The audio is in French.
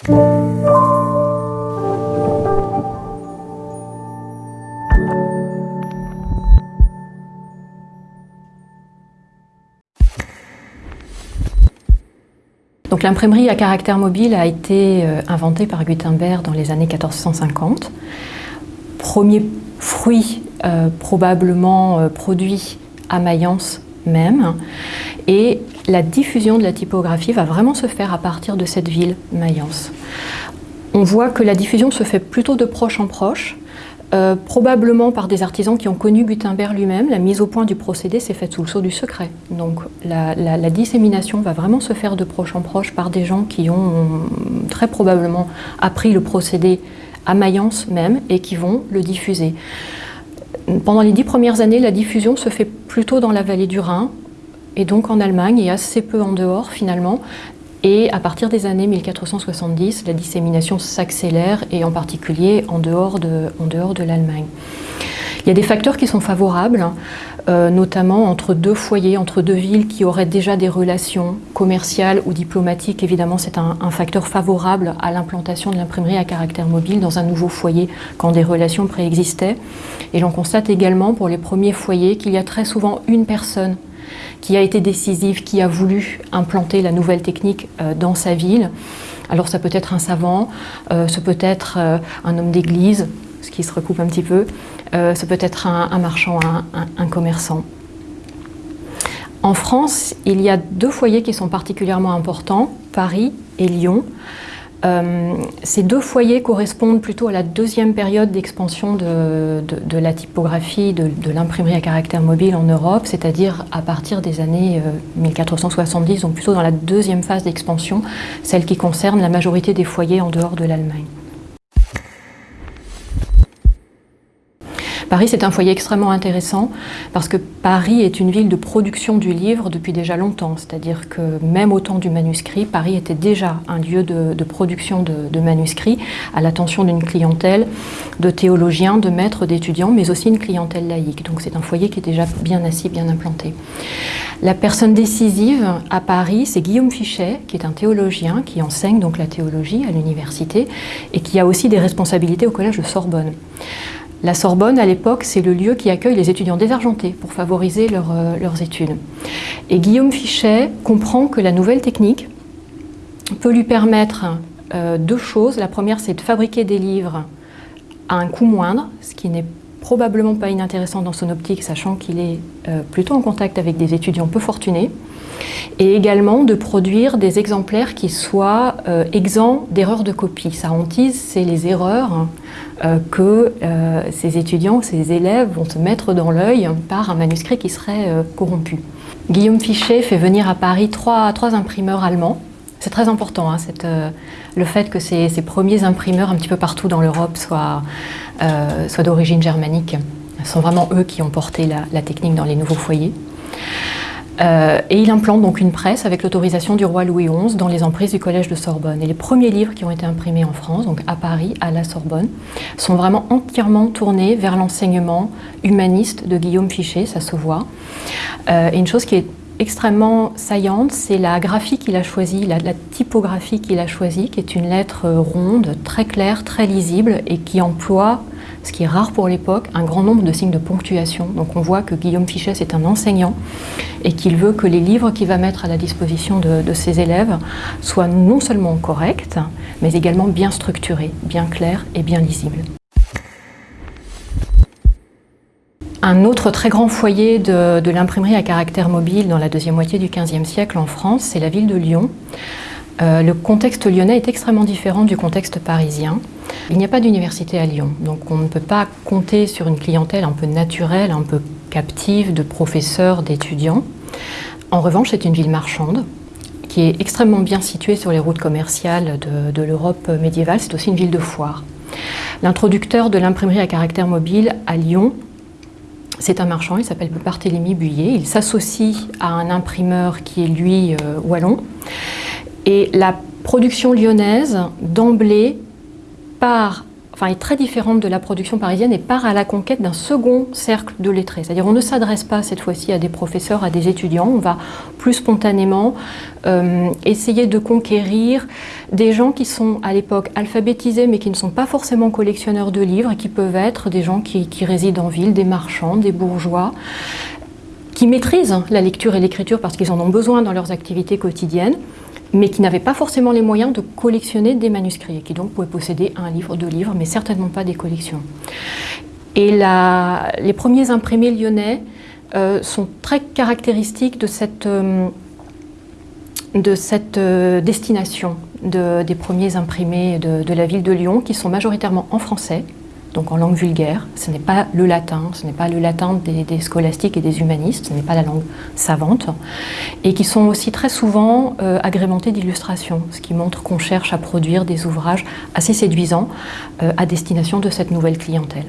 Donc l'imprimerie à caractère mobile a été euh, inventée par Gutenberg dans les années 1450. Premier fruit euh, probablement euh, produit à Mayence même. Et la diffusion de la typographie va vraiment se faire à partir de cette ville, Mayence. On voit que la diffusion se fait plutôt de proche en proche, euh, probablement par des artisans qui ont connu Gutenberg lui-même. La mise au point du procédé s'est faite sous le sceau du secret. Donc la, dissémination va vraiment se faire de proche en proche par des gens qui ont très probablement appris le procédé à Mayence même et qui vont le diffuser. Pendant les dix premières années, la diffusion se fait plutôt dans la vallée du Rhin, et donc en Allemagne, et assez peu en dehors finalement. Et à partir des années 1470, la dissémination s'accélère, et en particulier en dehors de, l'Allemagne. Il y a des facteurs qui sont favorables, euh, notamment entre deux foyers, entre deux villes qui auraient déjà des relations commerciales ou diplomatiques. Évidemment, c'est un, facteur favorable à l'implantation de l'imprimerie à caractère mobile dans un nouveau foyer quand des relations préexistaient. Et l'on constate également pour les premiers foyers qu'il y a très souvent une personne qui a été décisive, qui a voulu implanter la nouvelle technique euh, dans sa ville. Alors ça peut être un savant, euh, ce peut être un homme d'église, ce qui se recoupe un petit peu, euh, ça peut être un, marchand, un, commerçant. En France, il y a deux foyers qui sont particulièrement importants, Paris et Lyon. Euh, ces deux foyers correspondent plutôt à la deuxième période d'expansion de, la typographie, de, l'imprimerie à caractère mobile en Europe, c'est-à-dire à partir des années 1470, euh, donc plutôt dans la deuxième phase d'expansion, celle qui concerne la majorité des foyers en dehors de l'Allemagne. Paris, c'est un foyer extrêmement intéressant parce que Paris est une ville de production du livre depuis déjà longtemps. C'est-à-dire que même au temps du manuscrit, Paris était déjà un lieu de, production de, manuscrits à l'attention d'une clientèle de théologiens, de maîtres, d'étudiants, mais aussi une clientèle laïque. Donc c'est un foyer qui est déjà bien assis, bien implanté. La personne décisive à Paris, c'est Guillaume Fichet, qui est un théologien qui enseigne donc la théologie à l'université et qui a aussi des responsabilités au collège de Sorbonne. La Sorbonne, à l'époque, c'est le lieu qui accueille les étudiants désargentés pour favoriser euh, leurs études. Et Guillaume Fichet comprend que la nouvelle technique peut lui permettre euh, deux choses. La première, c'est de fabriquer des livres à un coût moindre, ce qui n'est probablement pas inintéressant dans son optique, sachant qu'il est euh, plutôt en contact avec des étudiants peu fortunés, et également de produire des exemplaires qui soient exempts d'erreurs de copie. Sa hantise, c'est les erreurs euh, que euh, ces étudiants, ces élèves vont se mettre dans l'œil par un manuscrit qui serait euh, corrompu. Guillaume Fichet fait venir à Paris trois, trois imprimeurs allemands. C'est très important, hein, le fait que ces, premiers imprimeurs un petit peu partout dans l'Europe soient, soient d'origine germanique. Ce sont vraiment eux qui ont porté la, technique dans les nouveaux foyers. Euh, et il implante donc une presse avec l'autorisation du roi Louis XI dans les emprises du Collège de Sorbonne. Et les premiers livres qui ont été imprimés en France, donc à Paris, à la Sorbonne, sont vraiment entièrement tournés vers l'enseignement humaniste de Guillaume Fichet, ça se voit. Euh, et une chose qui est extrêmement saillante, c'est la graphie qu'il a choisie, la, typographie qu'il a choisie, qui est une lettre ronde, très claire, très lisible, et qui emploie ce qui est rare pour l'époque, un grand nombre de signes de ponctuation. Donc on voit que Guillaume Fichet est un enseignant et qu'il veut que les livres qu'il va mettre à la disposition de, ses élèves soient non seulement corrects, mais également bien structurés, bien clairs et bien lisibles. Un autre très grand foyer de, de l'imprimerie à caractère mobile dans la deuxième moitié du XVe siècle en France, c'est la ville de Lyon. Euh, le contexte lyonnais est extrêmement différent du contexte parisien. Il n'y a pas d'université à Lyon, donc on ne peut pas compter sur une clientèle un peu naturelle, un peu captive de professeurs, d'étudiants. En revanche, c'est une ville marchande qui est extrêmement bien située sur les routes commerciales de, l'Europe médiévale. C'est aussi une ville de foire. L'introducteur de l'imprimerie à caractère mobile à Lyon, c'est un marchand, il s'appelle Barthélemy Buyer. Il s'associe à un imprimeur qui est lui euh, wallon. Et la production lyonnaise, d'emblée, part est très différente de la production parisienne et part à la conquête d'un second cercle de lettrés. C'est-à-dire on ne s'adresse pas cette fois-ci à des professeurs, à des étudiants, on va plus spontanément euh, essayer de conquérir des gens qui sont à l'époque alphabétisés mais qui ne sont pas forcément collectionneurs de livres et qui peuvent être des gens qui résident en ville, des marchands, des bourgeois, qui maîtrisent la lecture et l'écriture parce qu'ils en ont besoin dans leurs activités quotidiennes, mais qui n'avaient pas forcément les moyens de collectionner des manuscrits et qui donc pouvaient posséder un livre, deux livres, mais certainement pas des collections. Et les premiers imprimés lyonnais euh, sont très caractéristiques de cette, euh, euh, destination de, des premiers imprimés de la ville de Lyon, qui sont majoritairement en français, donc en langue vulgaire. Ce n'est pas le latin, ce n'est pas le latin des, des, scolastiques et des humanistes, ce n'est pas la langue savante, et qui sont aussi très souvent euh, agrémentés d'illustrations, ce qui montre qu'on cherche à produire des ouvrages assez séduisants euh, à destination de cette nouvelle clientèle.